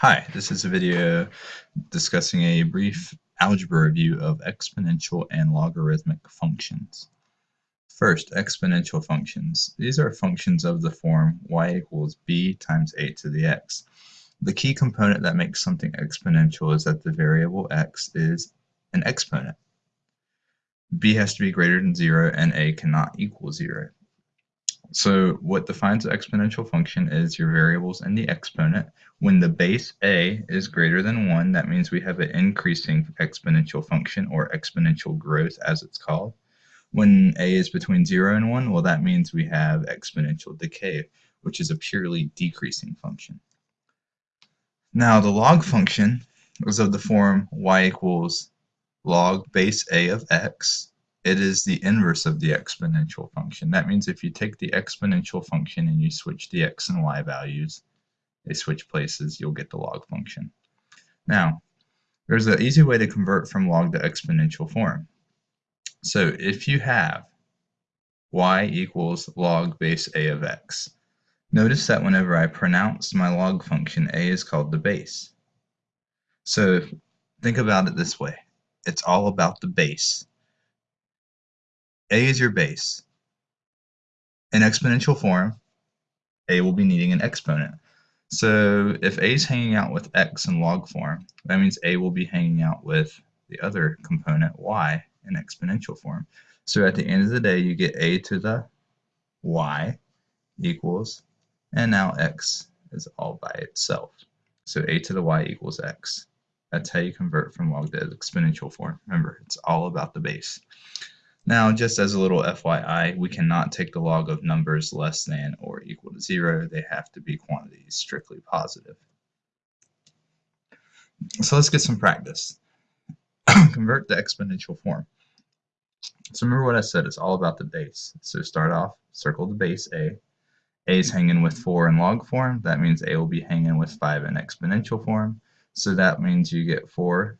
Hi, this is a video discussing a brief algebra review of exponential and logarithmic functions. First, exponential functions. These are functions of the form y equals b times a to the x. The key component that makes something exponential is that the variable x is an exponent. b has to be greater than 0 and a cannot equal 0. So what defines an exponential function is your variables and the exponent. When the base a is greater than 1, that means we have an increasing exponential function or exponential growth as it's called. When a is between 0 and 1, well that means we have exponential decay, which is a purely decreasing function. Now the log function is of the form y equals log base a of x it is the inverse of the exponential function. That means if you take the exponential function and you switch the x and y values, they switch places, you'll get the log function. Now, there's an easy way to convert from log to exponential form. So if you have y equals log base a of x, notice that whenever I pronounce my log function, a is called the base. So think about it this way. It's all about the base. A is your base. In exponential form, A will be needing an exponent. So if A is hanging out with X in log form, that means A will be hanging out with the other component Y in exponential form. So at the end of the day, you get A to the Y equals, and now X is all by itself. So A to the Y equals X. That's how you convert from log to exponential form. Remember, it's all about the base. Now, just as a little FYI, we cannot take the log of numbers less than or equal to zero. They have to be quantities strictly positive. So let's get some practice. Convert the exponential form. So remember what I said, it's all about the base. So start off, circle the base A. A is hanging with 4 in log form. That means A will be hanging with 5 in exponential form. So that means you get 4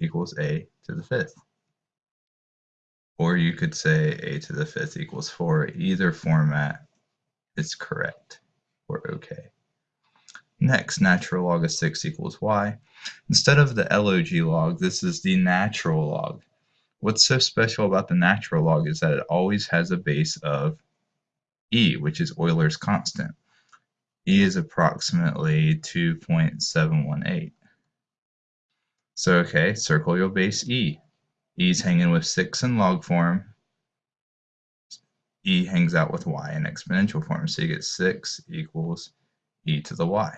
equals A to the fifth. Or you could say a to the fifth equals 4. Either format is correct or okay. Next, natural log of 6 equals y. Instead of the log log, this is the natural log. What's so special about the natural log is that it always has a base of e, which is Euler's constant. e is approximately 2.718. So, okay, circle your base e. E's hanging with 6 in log form. E hangs out with y in exponential form. So you get 6 equals e to the y.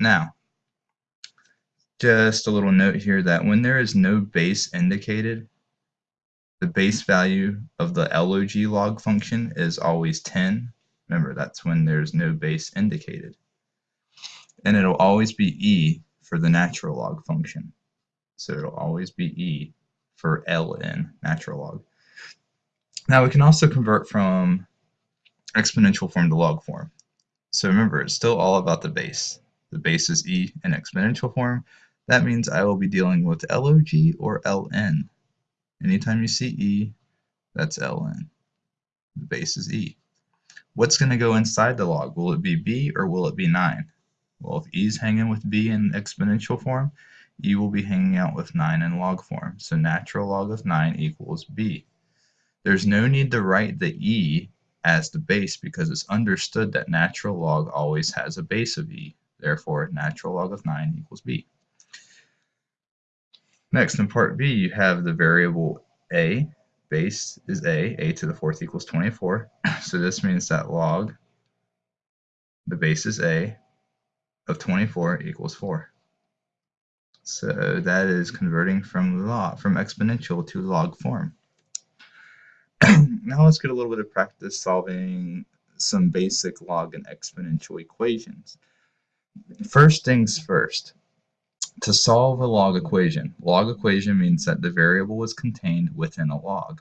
Now, just a little note here that when there is no base indicated, the base value of the log log function is always 10. Remember, that's when there's no base indicated. And it'll always be e for the natural log function. So it'll always be e for ln, natural log. Now we can also convert from exponential form to log form. So remember, it's still all about the base. The base is e in exponential form. That means I will be dealing with log or ln. Anytime you see e, that's ln. The base is e. What's going to go inside the log? Will it be b or will it be 9? Well, if e is hanging with b in exponential form, e will be hanging out with 9 in log form. So natural log of 9 equals b. There's no need to write the e as the base because it's understood that natural log always has a base of e. Therefore, natural log of 9 equals b. Next, in part b, you have the variable a. Base is a. a to the fourth equals 24. So this means that log, the base is a, of 24 equals 4. So that is converting from log from exponential to log form. now let's get a little bit of practice solving some basic log and exponential equations. First things first, to solve a log equation, log equation means that the variable is contained within a log.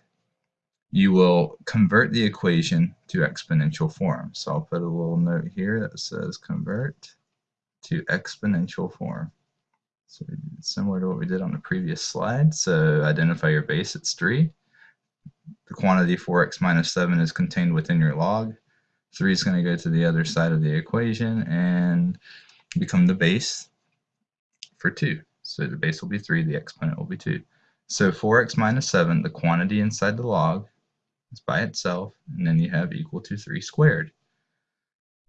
You will convert the equation to exponential form. So I'll put a little note here that says convert to exponential form. So similar to what we did on the previous slide. So identify your base, it's 3. The quantity 4x minus 7 is contained within your log. 3 is going to go to the other side of the equation, and become the base for 2. So the base will be 3, the exponent will be 2. So 4x minus 7, the quantity inside the log is by itself, and then you have equal to 3 squared.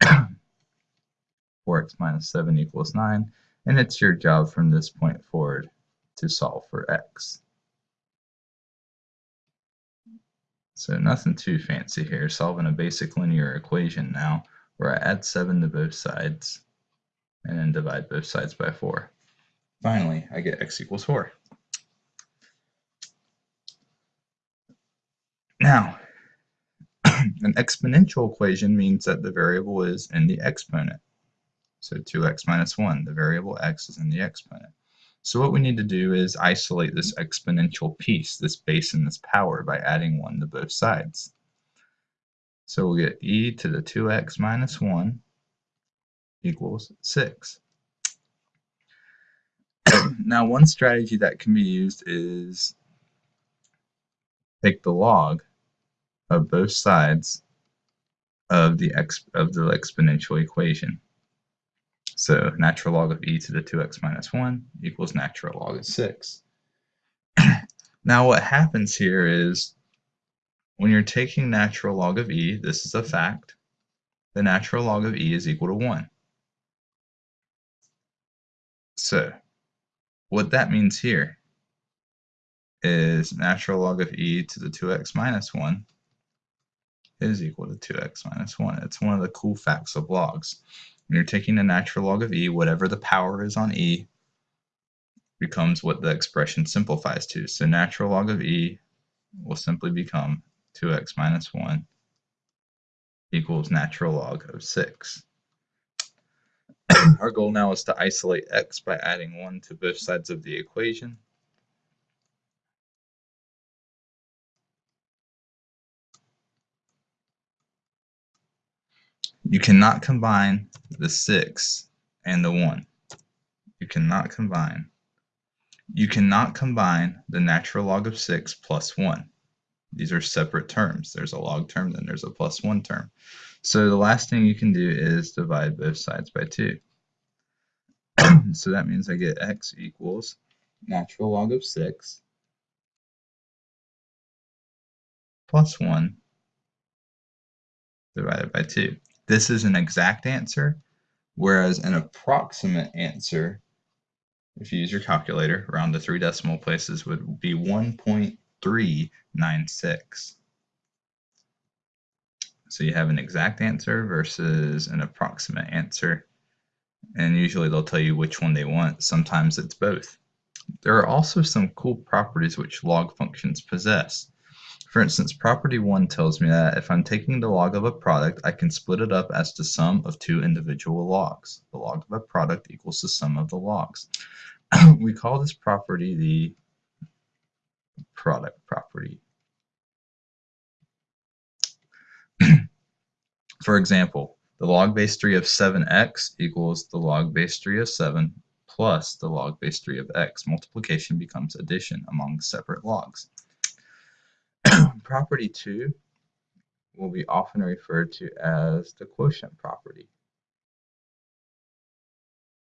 4x minus 7 equals 9, and it's your job from this point forward to solve for x. So nothing too fancy here, solving a basic linear equation now, where I add 7 to both sides, and then divide both sides by 4. Finally, I get x equals 4. Now, an exponential equation means that the variable is in the exponent. So 2x minus 1, the variable x is in the exponent. So what we need to do is isolate this exponential piece, this base and this power, by adding 1 to both sides. So we'll get e to the 2x minus 1 equals 6. now one strategy that can be used is take the log of both sides of the of the exponential equation. So natural log of e to the 2x minus 1 equals natural log of 6. now what happens here is when you're taking natural log of e, this is a fact, the natural log of e is equal to 1. So what that means here is natural log of e to the 2x minus 1 is equal to 2x minus 1. It's one of the cool facts of logs. When you're taking the natural log of e, whatever the power is on e becomes what the expression simplifies to. So natural log of e will simply become 2x minus 1 equals natural log of 6. Our goal now is to isolate x by adding 1 to both sides of the equation. You cannot combine the 6 and the 1. You cannot combine. You cannot combine the natural log of 6 plus 1. These are separate terms. There's a log term, then there's a plus 1 term. So the last thing you can do is divide both sides by 2. so that means I get x equals natural log of 6 plus 1 divided by 2. This is an exact answer, whereas an approximate answer, if you use your calculator, around the three decimal places would be 1.396. So you have an exact answer versus an approximate answer. And usually they'll tell you which one they want. Sometimes it's both. There are also some cool properties which log functions possess. For instance, property 1 tells me that if I'm taking the log of a product, I can split it up as the sum of two individual logs. The log of a product equals the sum of the logs. we call this property the product property. For example, the log base 3 of 7x equals the log base 3 of 7 plus the log base 3 of x. Multiplication becomes addition among separate logs. Property 2 will be often referred to as the quotient property.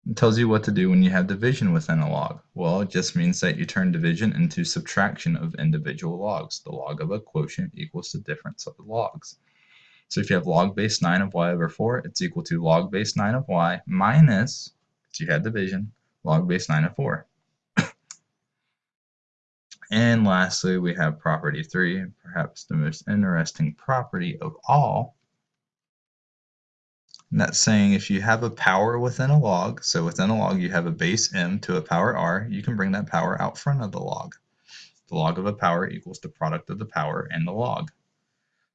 It tells you what to do when you have division within a log. Well, it just means that you turn division into subtraction of individual logs. The log of a quotient equals the difference of the logs. So if you have log base 9 of y over 4, it's equal to log base 9 of y minus, you had division, log base 9 of 4. And lastly, we have property three, perhaps the most interesting property of all. And that's saying if you have a power within a log, so within a log you have a base m to a power r, you can bring that power out front of the log. The log of a power equals the product of the power and the log.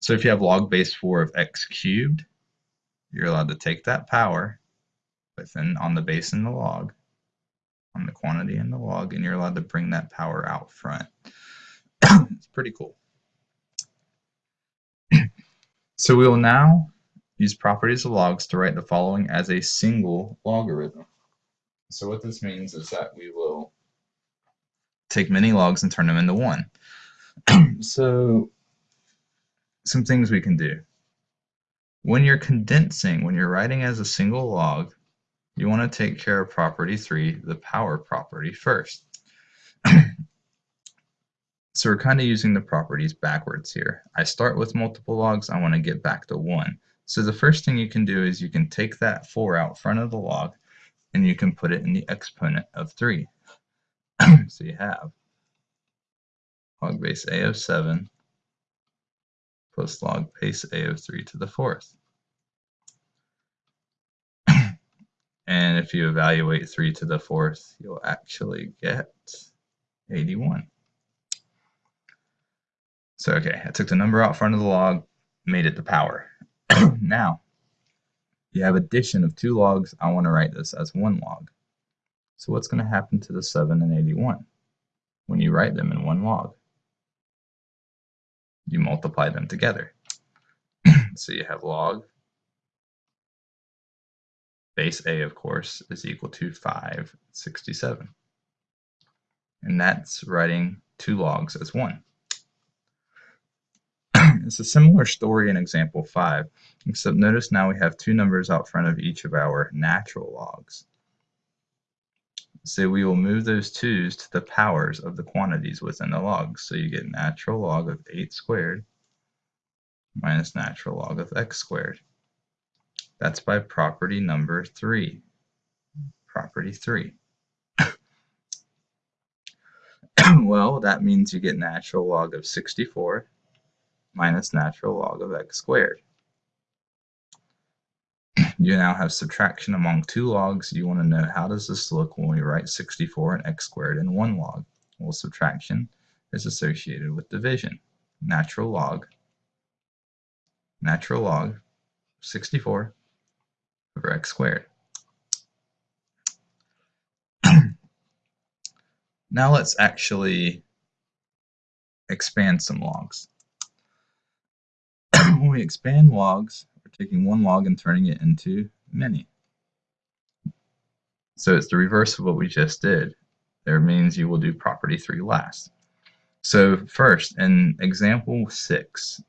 So if you have log base 4 of x cubed, you're allowed to take that power within on the base in the log on the quantity in the log, and you're allowed to bring that power out front. it's pretty cool. so we will now use properties of logs to write the following as a single logarithm. So what this means is that we will take many logs and turn them into one. so some things we can do. When you're condensing, when you're writing as a single log, you want to take care of property 3, the power property, first. so we're kind of using the properties backwards here. I start with multiple logs, I want to get back to 1. So the first thing you can do is you can take that 4 out front of the log and you can put it in the exponent of 3. so you have log base a of 7 plus log base a of 3 to the fourth. And if you evaluate 3 to the fourth, you'll actually get 81. So okay, I took the number out front of the log, made it the power. now, you have addition of two logs. I want to write this as one log. So what's going to happen to the 7 and 81 when you write them in one log? You multiply them together. so you have log base A, of course, is equal to 567. And that's writing two logs as one. it's a similar story in example 5, except notice now we have two numbers out front of each of our natural logs. So we will move those 2's to the powers of the quantities within the logs. So you get natural log of 8 squared minus natural log of x squared. That's by property number 3. Property 3. well, that means you get natural log of 64 minus natural log of x squared. You now have subtraction among two logs. You want to know how does this look when we write 64 and x squared in one log? Well, subtraction is associated with division. Natural log, natural log 64 over x squared. now let's actually expand some logs. when we expand logs, we're taking one log and turning it into many. So it's the reverse of what we just did. There means you will do property 3 last. So first, in example 6,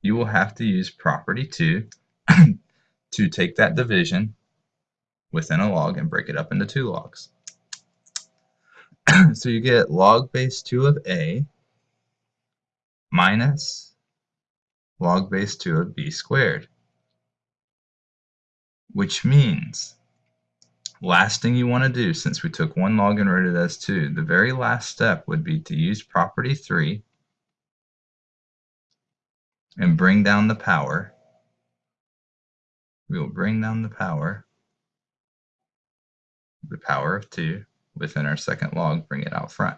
you will have to use property 2 to take that division within a log and break it up into two logs. so you get log base 2 of A minus log base 2 of B squared. Which means, last thing you want to do, since we took one log and wrote it as 2, the very last step would be to use property 3 and bring down the power we will bring down the power, the power of 2, within our second log, bring it out front.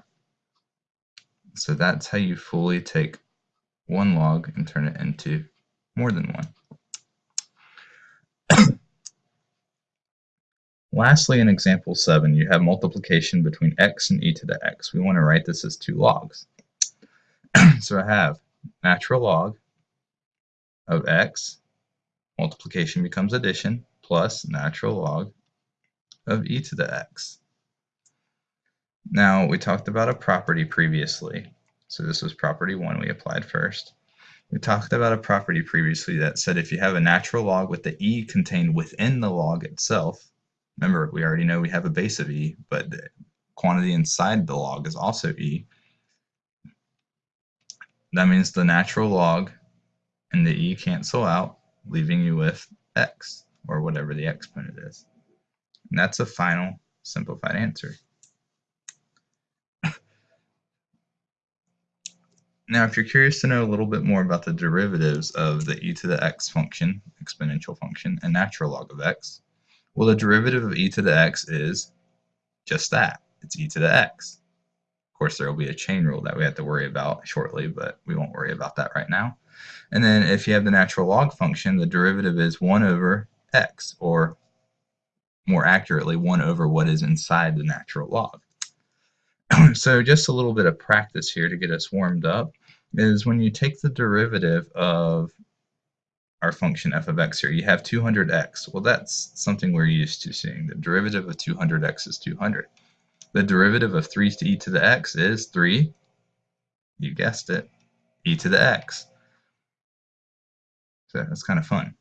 So that's how you fully take one log and turn it into more than one. Lastly, in example 7, you have multiplication between x and e to the x. We want to write this as two logs. so I have natural log of x multiplication becomes addition plus natural log of e to the x. Now, we talked about a property previously. So this was property 1 we applied first. We talked about a property previously that said if you have a natural log with the e contained within the log itself, remember we already know we have a base of e, but the quantity inside the log is also e. That means the natural log and the e cancel out, leaving you with x, or whatever the exponent is. And that's a final simplified answer. now, if you're curious to know a little bit more about the derivatives of the e to the x function, exponential function, and natural log of x, well, the derivative of e to the x is just that. It's e to the x. Of course, there will be a chain rule that we have to worry about shortly, but we won't worry about that right now. And then if you have the natural log function, the derivative is 1 over x, or more accurately, 1 over what is inside the natural log. so just a little bit of practice here to get us warmed up is when you take the derivative of our function f of x here, you have 200x. Well, that's something we're used to seeing. The derivative of 200x is 200. The derivative of 3 to e to the x is 3, you guessed it, e to the x. So that's kind of fun.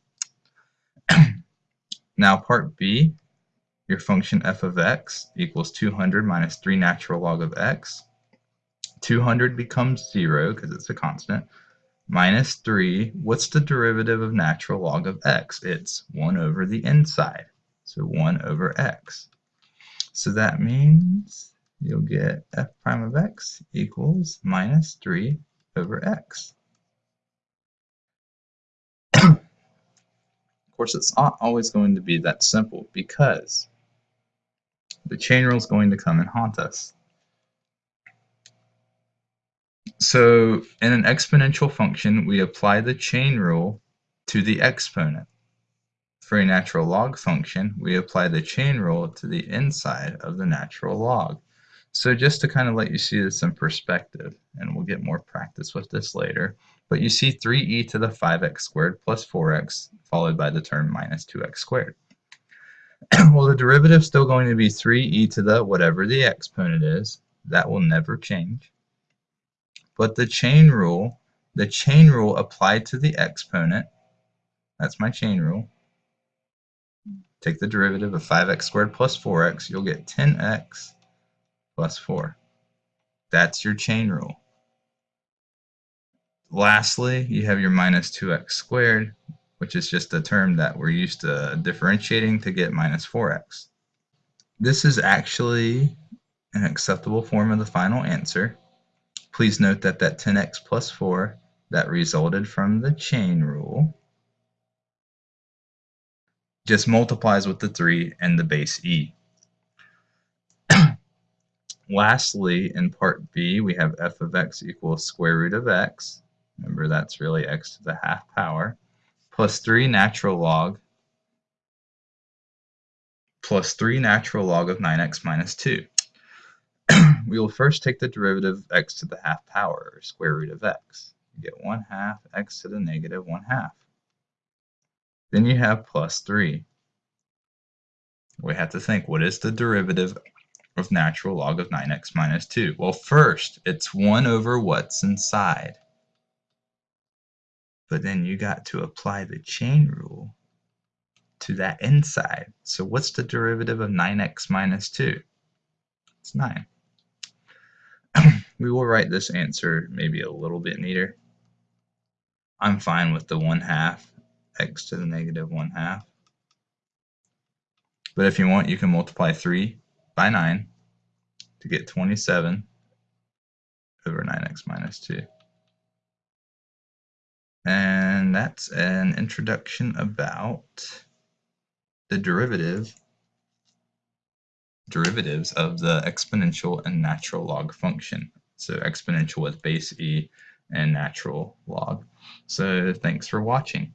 now part B your function f of x equals 200 minus 3 natural log of x. 200 becomes 0 because it's a constant. Minus 3, what's the derivative of natural log of x? It's 1 over the inside. So 1 over x. So that means you'll get f prime of x equals minus 3 over x. of course, it's not always going to be that simple because the chain rule is going to come and haunt us. So in an exponential function, we apply the chain rule to the exponent. For a natural log function, we apply the chain rule to the inside of the natural log. So just to kind of let you see this in perspective, and we'll get more practice with this later, but you see 3e to the 5x squared plus 4x followed by the term minus 2x squared. well, the derivative is still going to be 3e to the whatever the exponent is. That will never change. But the chain rule, the chain rule applied to the exponent, that's my chain rule. Take the derivative of 5x squared plus 4x, you'll get 10x plus 4. That's your chain rule. Lastly, you have your minus 2x squared, which is just a term that we're used to differentiating to get minus 4x. This is actually an acceptable form of the final answer. Please note that that 10x plus 4 that resulted from the chain rule just multiplies with the 3 and the base e. Lastly, in part b, we have f of x equals square root of x. Remember, that's really x to the half power plus 3 natural log plus 3 natural log of 9x minus 2. we will first take the derivative of x to the half power, or square root of x. You get 1 half x to the negative 1 half. Then you have plus 3. We have to think, what is the derivative of natural log of 9x minus 2? Well, first, it's 1 over what's inside. But then you got to apply the chain rule to that inside. So what's the derivative of 9x minus 2? It's 9. we will write this answer maybe a little bit neater. I'm fine with the 1 half x to the negative 1 half. But if you want, you can multiply 3 by 9 to get 27 over 9x minus 2. And that's an introduction about the derivative derivatives of the exponential and natural log function. So exponential with base e and natural log. So thanks for watching.